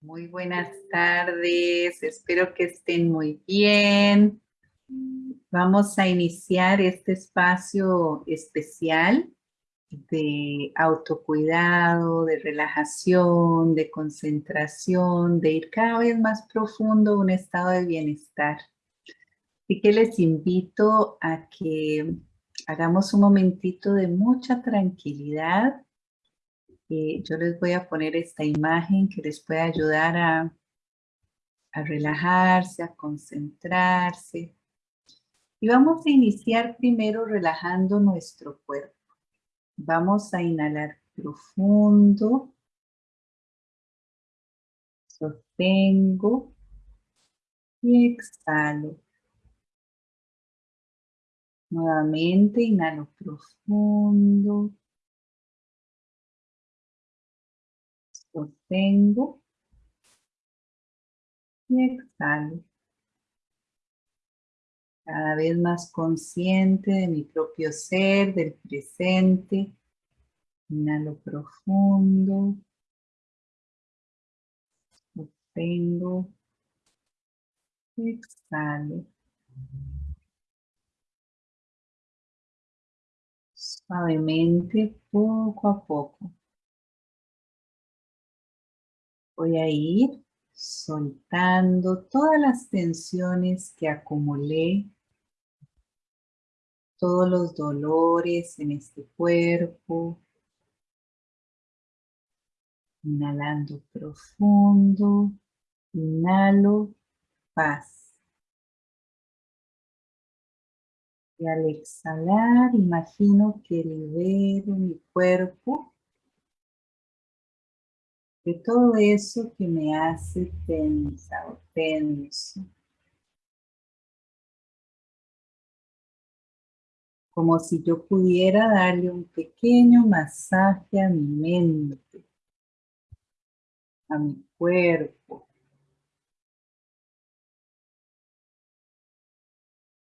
Muy buenas tardes, espero que estén muy bien. Vamos a iniciar este espacio especial de autocuidado, de relajación, de concentración, de ir cada vez más profundo a un estado de bienestar. Así que les invito a que hagamos un momentito de mucha tranquilidad eh, yo les voy a poner esta imagen que les puede ayudar a, a relajarse, a concentrarse. Y vamos a iniciar primero relajando nuestro cuerpo. Vamos a inhalar profundo. Sostengo. Y exhalo. Nuevamente inhalo profundo. Sostengo y exhalo. Cada vez más consciente de mi propio ser, del presente. Inhalo profundo. Sostengo. Exhalo. Suavemente, poco a poco voy a ir soltando todas las tensiones que acumulé, todos los dolores en este cuerpo. Inhalando profundo, inhalo paz. Y al exhalar, imagino que libero mi cuerpo de todo eso que me hace tensa o tenso. Como si yo pudiera darle un pequeño masaje a mi mente, a mi cuerpo.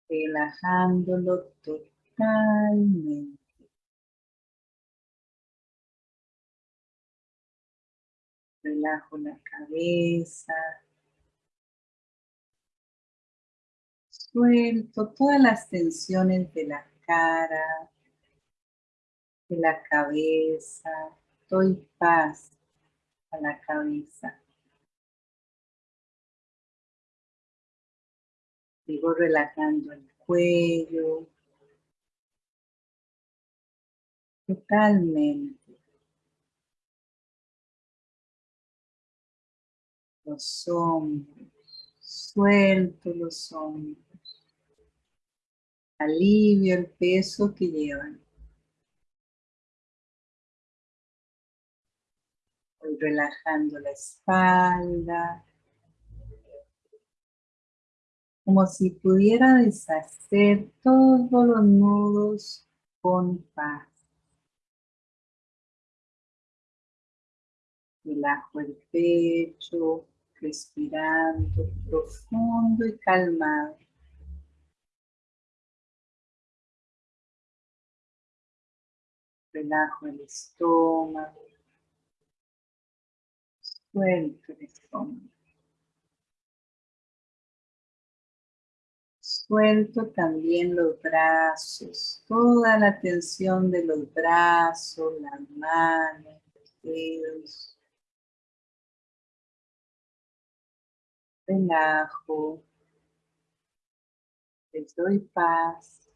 Relajándolo totalmente. Relajo la cabeza, suelto todas las tensiones de la cara, de la cabeza, doy paz a la cabeza. Sigo relajando el cuello, totalmente. Los hombros, suelto los hombros, alivio el peso que llevan. Voy relajando la espalda, como si pudiera deshacer todos los nudos con paz. Relajo el pecho, respirando profundo y calmado. Relajo el estómago. Suelto el estómago. Suelto también los brazos, toda la tensión de los brazos, las manos, los dedos. Relajo, les doy paz.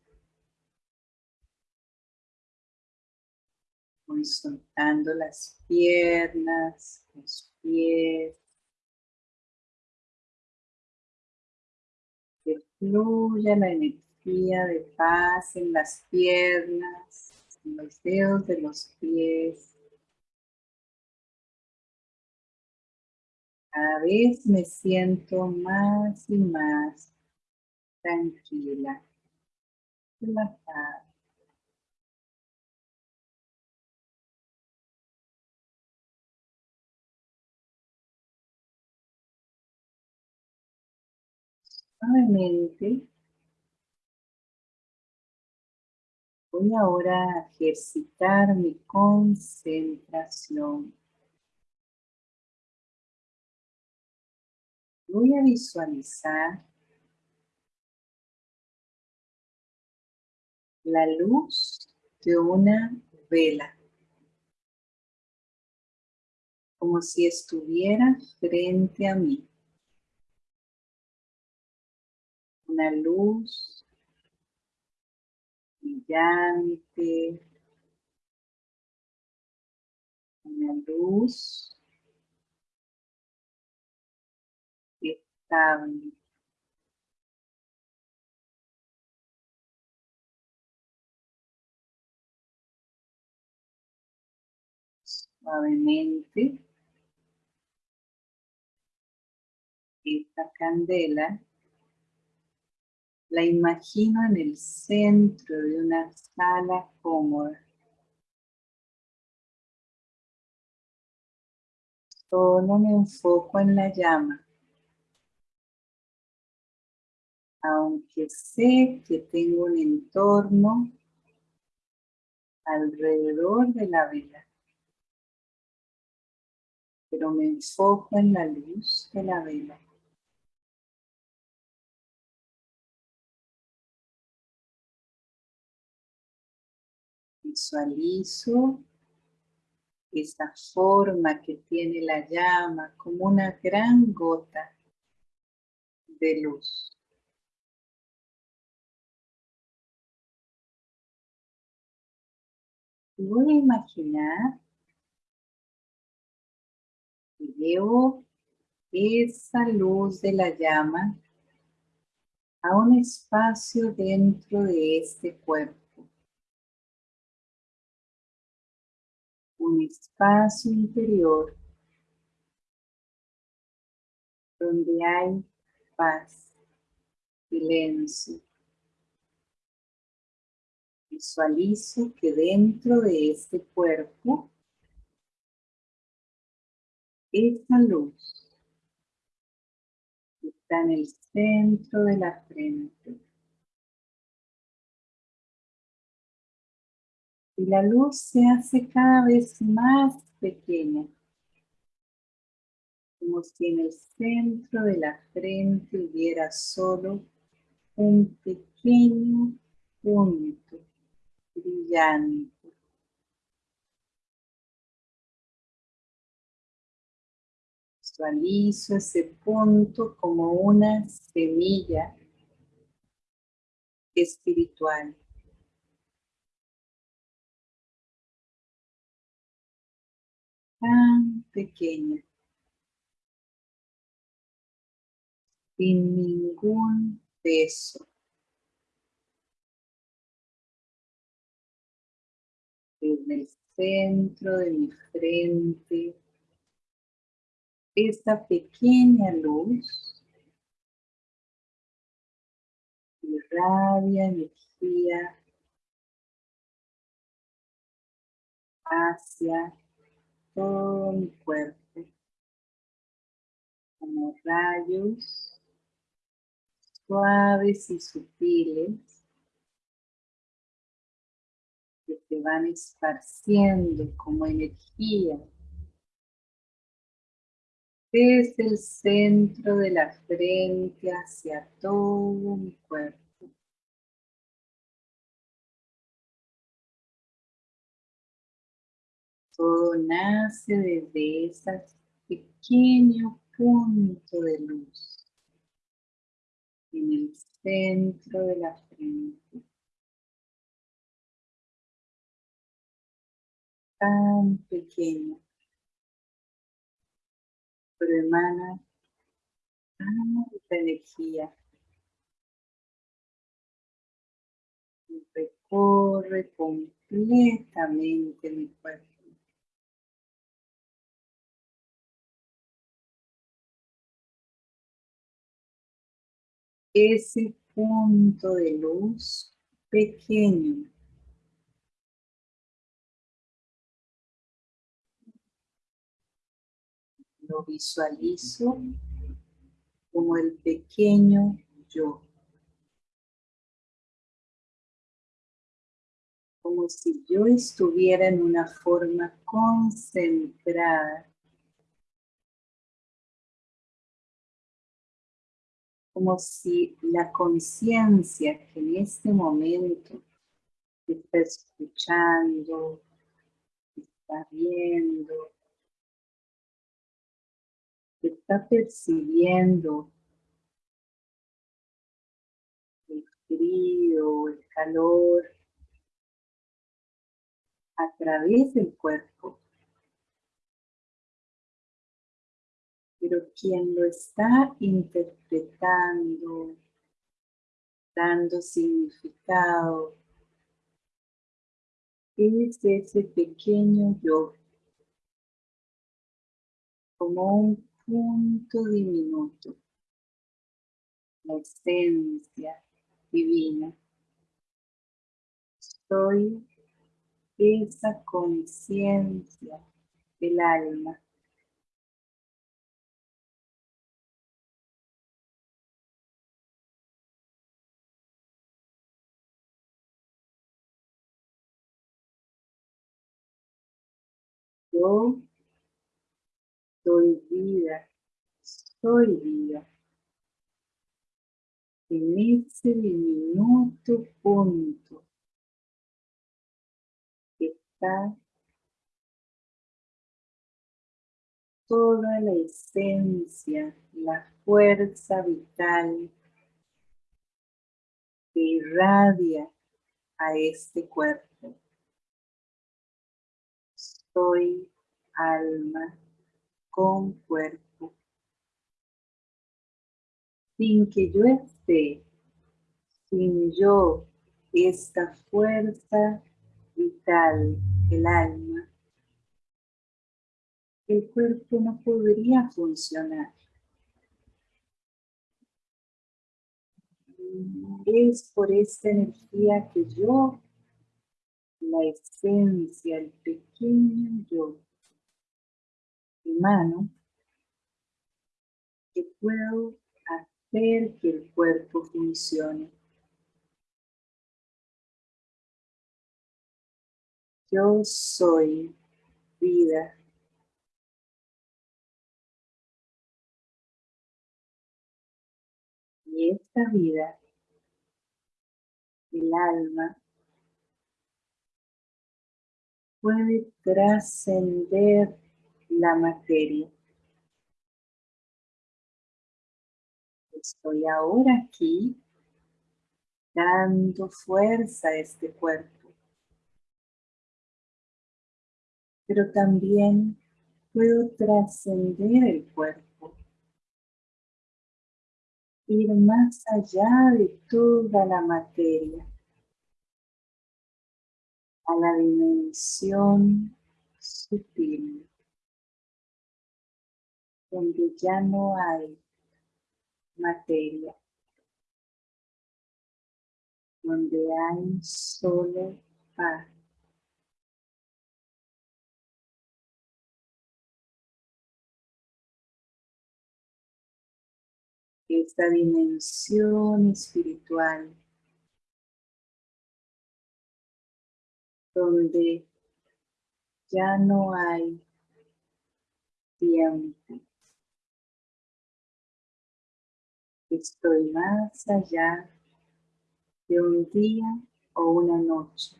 Voy soltando las piernas, los pies. Que fluya la energía de paz en las piernas, en los dedos de los pies. Cada vez me siento más y más tranquila, relajada. Suavemente voy ahora a ejercitar mi concentración Voy a visualizar la luz de una vela. Como si estuviera frente a mí. Una luz brillante. Una luz suavemente esta candela la imagino en el centro de una sala cómoda. Solo me enfoco en la llama. Aunque sé que tengo un entorno alrededor de la vela. Pero me enfoco en la luz de la vela. Visualizo esa forma que tiene la llama como una gran gota de luz. Voy a imaginar que llevo esa luz de la llama a un espacio dentro de este cuerpo. un espacio interior donde hay paz, silencio. Visualizo que dentro de este cuerpo, esta luz está en el centro de la frente. y la luz se hace cada vez más pequeña, como si en el centro de la frente hubiera solo un pequeño punto brillante. Visualizo ese punto como una semilla espiritual. tan pequeña, sin ningún peso. En el centro de mi frente, esta pequeña luz irradia energía hacia todo mi cuerpo como rayos suaves y sutiles que se van esparciendo como energía desde el centro de la frente hacia todo mi cuerpo. Todo nace desde ese pequeño punto de luz en el centro de la frente. Tan pequeño, pero emana tanta energía. Y recorre completamente mi cuerpo. ese punto de luz pequeño. Lo visualizo como el pequeño yo. Como si yo estuviera en una forma concentrada como si la conciencia que en este momento está escuchando, está viendo, está percibiendo el frío, el calor a través del cuerpo. Pero quien lo está interpretando, dando significado, es ese pequeño yo, como un punto diminuto, la esencia divina. Soy esa conciencia del alma. Yo soy vida, soy vida. En ese diminuto punto está toda la esencia, la fuerza vital que irradia a este cuerpo. Soy alma con cuerpo. Sin que yo esté, sin yo, esta fuerza vital, el alma, el cuerpo no podría funcionar. Es por esta energía que yo, la esencia, el pequeño yo, mano, que puedo hacer que el cuerpo funcione. Yo soy vida. Y esta vida, el alma, puede trascender la materia. Estoy ahora aquí dando fuerza a este cuerpo. Pero también puedo trascender el cuerpo. Ir más allá de toda la materia. A la dimensión sutil donde ya no hay materia, donde hay solo paz. Esta dimensión espiritual donde ya no hay tiempo. Estoy más allá de un día o una noche.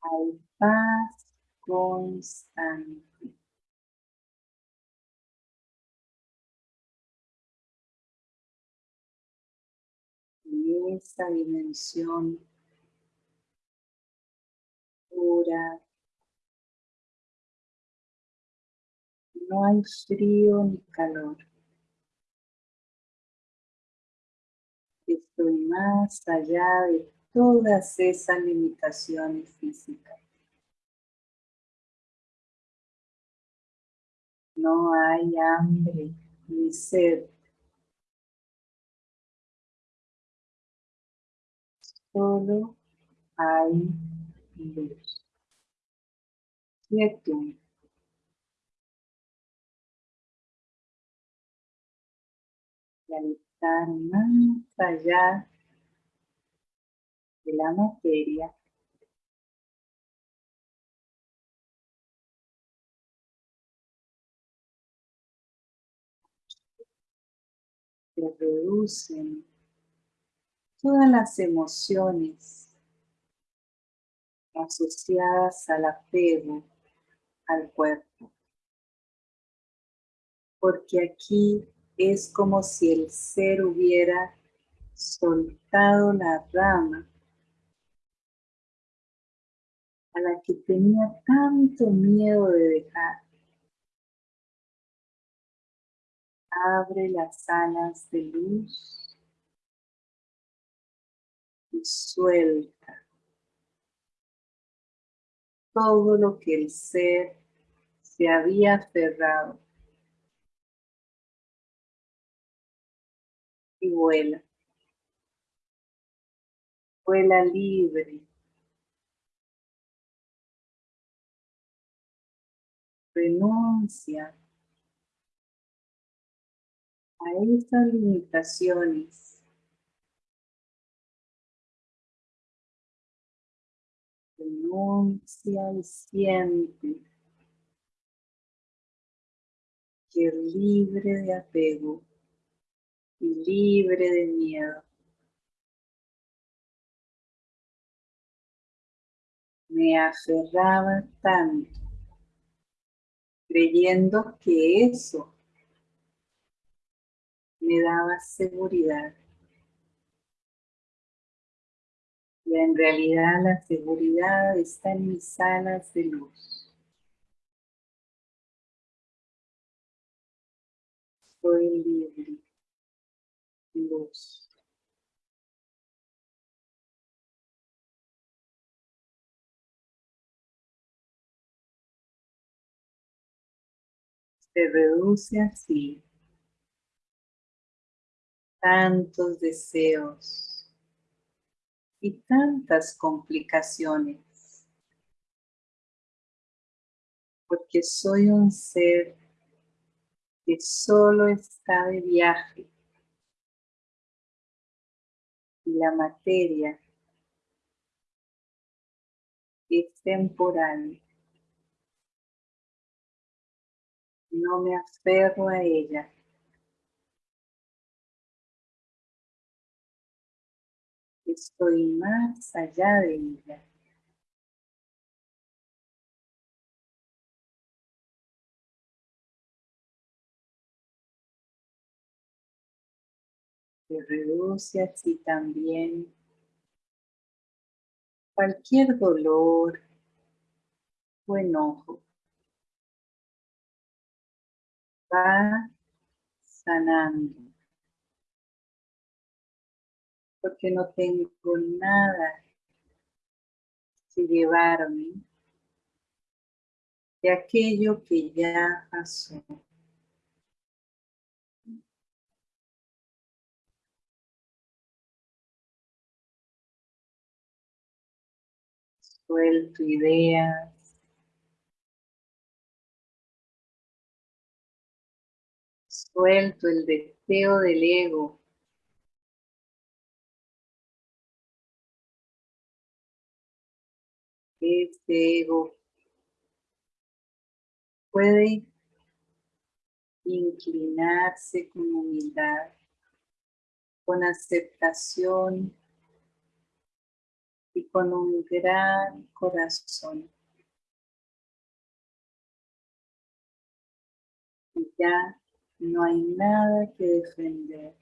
Hay paz constante. En esta dimensión pura, no hay frío ni calor. Estoy más allá de todas esas limitaciones físicas. No hay hambre ni sed. Solo hay luz. Quietud. Y más allá de la materia, Se reducen todas las emociones asociadas al apego al cuerpo. Porque aquí es como si el ser hubiera soltado la rama a la que tenía tanto miedo de dejar. Abre las alas de luz y suelta todo lo que el ser se había aferrado y vuela. Vuela libre. Renuncia a estas limitaciones. Renuncia y siente que libre de apego libre de miedo. Me aferraba tanto, creyendo que eso me daba seguridad. Y en realidad la seguridad está en mis alas de luz. Soy libre. Luz. Se reduce así tantos deseos y tantas complicaciones, porque soy un ser que solo está de viaje y la materia es temporal. No me aferro a ella. Estoy más allá de ella. Se reduce así también cualquier dolor o enojo. Va sanando. Porque no tengo nada que llevarme de aquello que ya pasó. Suelto ideas. Suelto el deseo del ego. Este ego puede inclinarse con humildad, con aceptación y con un gran corazón. Y ya no hay nada que defender.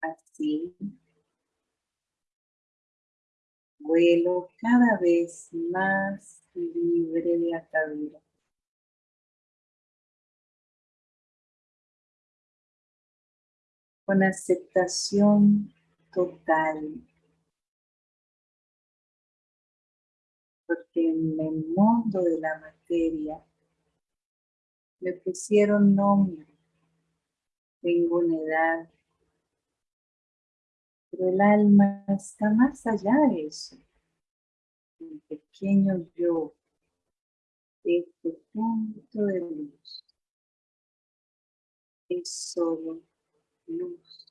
Así, vuelo cada vez más libre de atadura. Con aceptación total. Porque en el mundo de la materia le pusieron nombre, tengo una edad, pero el alma está más allá de eso. El pequeño yo, este punto de luz, es solo luz,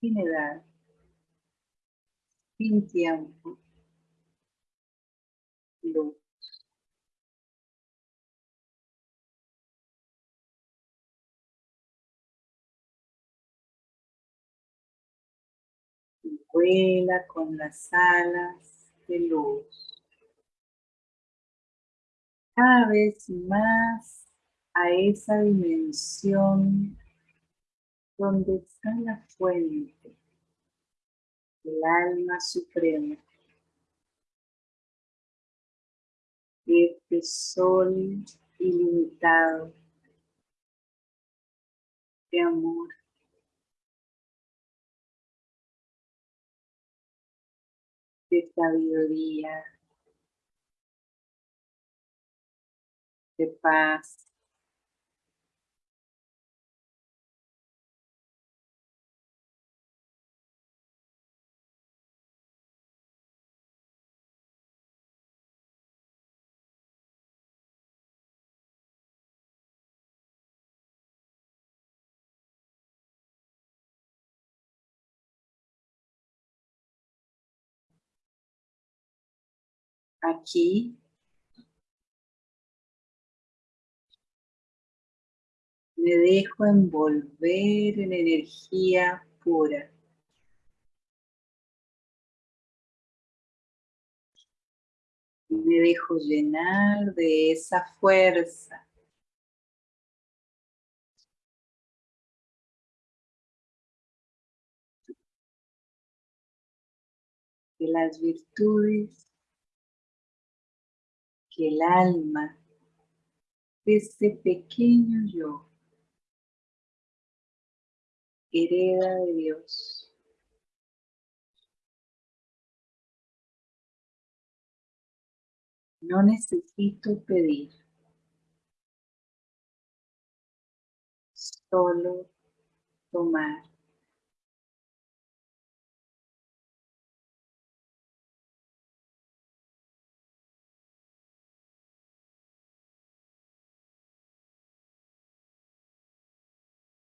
sin edad, sin tiempo, luz. Vuela con las alas de luz. Cada vez más a esa dimensión donde está la fuente, el alma suprema. Este sol ilimitado de amor. de sabiduría, de paz. Aquí me dejo envolver en energía pura. Me dejo llenar de esa fuerza. De las virtudes el alma de este pequeño yo hereda de Dios. No necesito pedir, solo tomar.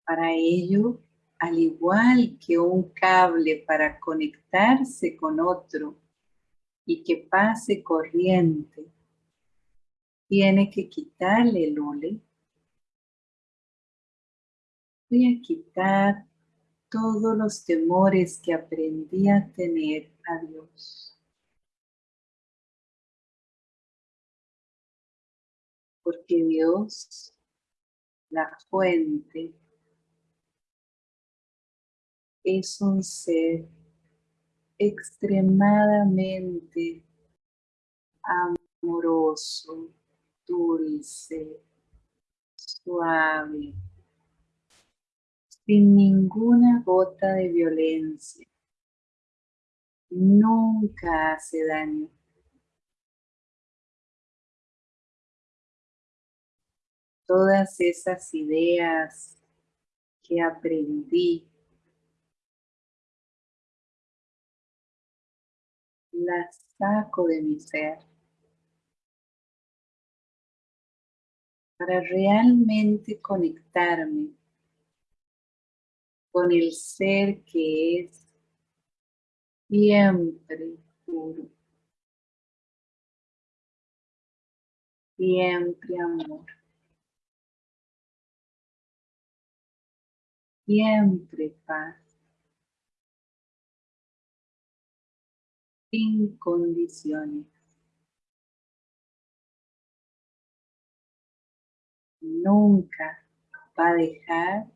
Para ello, al igual que un cable para conectarse con otro y que pase corriente, tiene que quitarle el hule. Voy a quitar todos los temores que aprendí a tener a Dios. Porque Dios, la fuente, es un ser extremadamente amoroso, dulce, suave, sin ninguna gota de violencia. Nunca hace daño. Todas esas ideas que aprendí las saco de mi ser para realmente conectarme con el ser que es siempre puro, siempre amor, siempre paz. Sin condiciones. Nunca va a dejar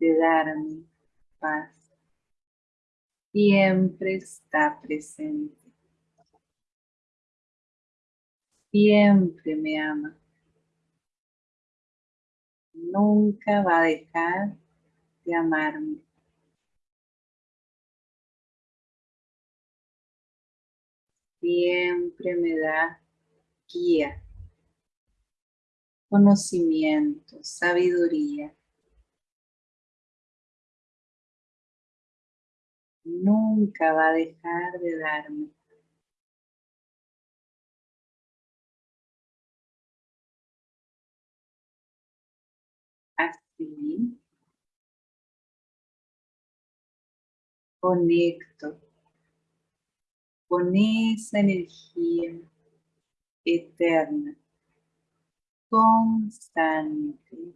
de darme paz. Siempre está presente. Siempre me ama. Nunca va a dejar de amarme. Siempre me da guía, conocimiento, sabiduría. Nunca va a dejar de darme. Así conecto con esa energía eterna, constante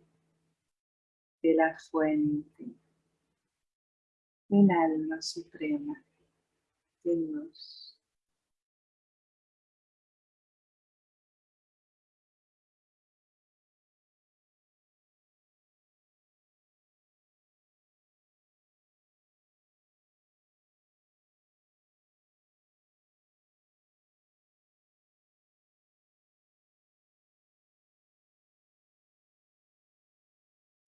de la fuente. el alma suprema de Dios.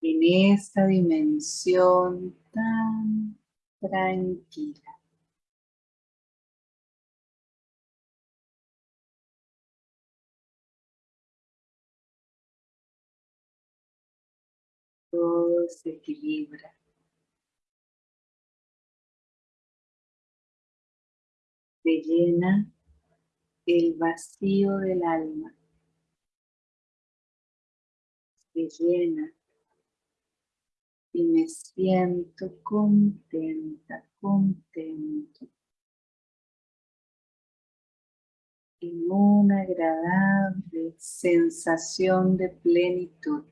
En esta dimensión tan tranquila. Todo se equilibra. Se llena el vacío del alma. Se llena y me siento contenta, contento. En una agradable sensación de plenitud.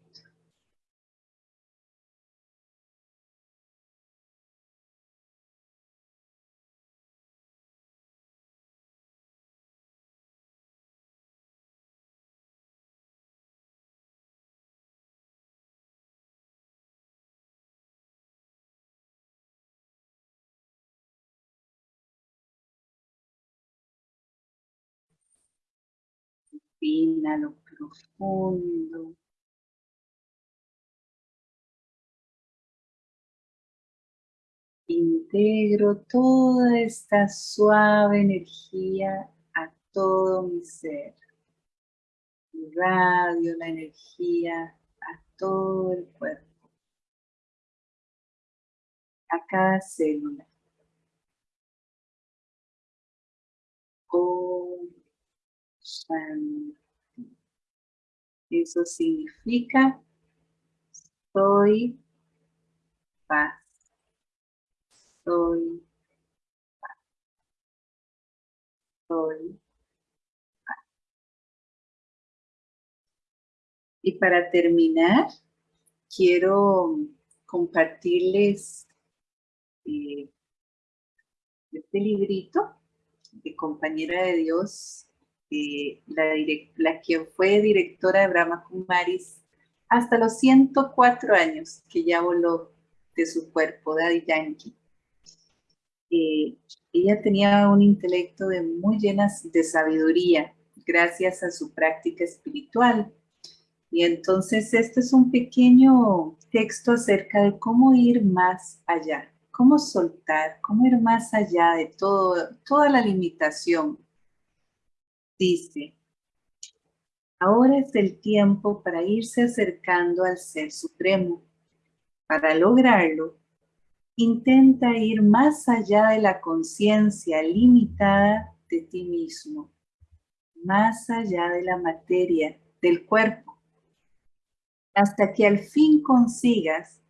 Lo profundo. Integro toda esta suave energía a todo mi ser. Radio la energía a todo el cuerpo. A cada célula. Eso significa soy paz. Soy paz. Soy paz. Y para terminar, quiero compartirles eh, este librito de Compañera de Dios la, la quien fue directora de Brahma Kumaris hasta los 104 años que ya voló de su cuerpo, Daddy Yankee. Eh, ella tenía un intelecto de muy llenas de sabiduría gracias a su práctica espiritual. Y entonces este es un pequeño texto acerca de cómo ir más allá, cómo soltar, cómo ir más allá de todo, toda la limitación Dice, ahora es el tiempo para irse acercando al Ser Supremo. Para lograrlo, intenta ir más allá de la conciencia limitada de ti mismo, más allá de la materia, del cuerpo, hasta que al fin consigas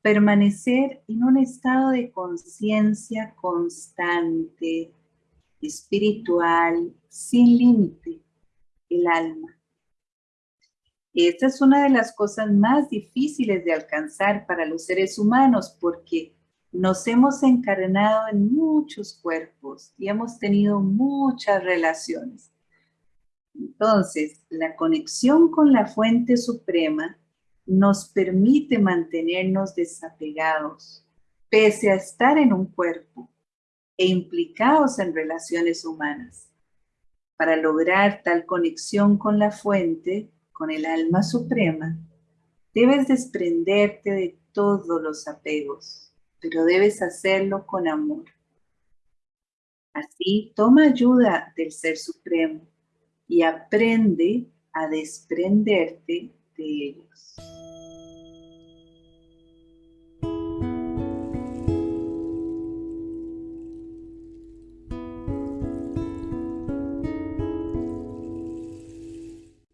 permanecer en un estado de conciencia constante, espiritual, sin límite, el alma. Esta es una de las cosas más difíciles de alcanzar para los seres humanos porque nos hemos encarnado en muchos cuerpos y hemos tenido muchas relaciones. Entonces, la conexión con la fuente suprema nos permite mantenernos desapegados, pese a estar en un cuerpo e implicados en relaciones humanas. Para lograr tal conexión con la fuente, con el alma suprema, debes desprenderte de todos los apegos, pero debes hacerlo con amor. Así, toma ayuda del Ser Supremo y aprende a desprenderte de él.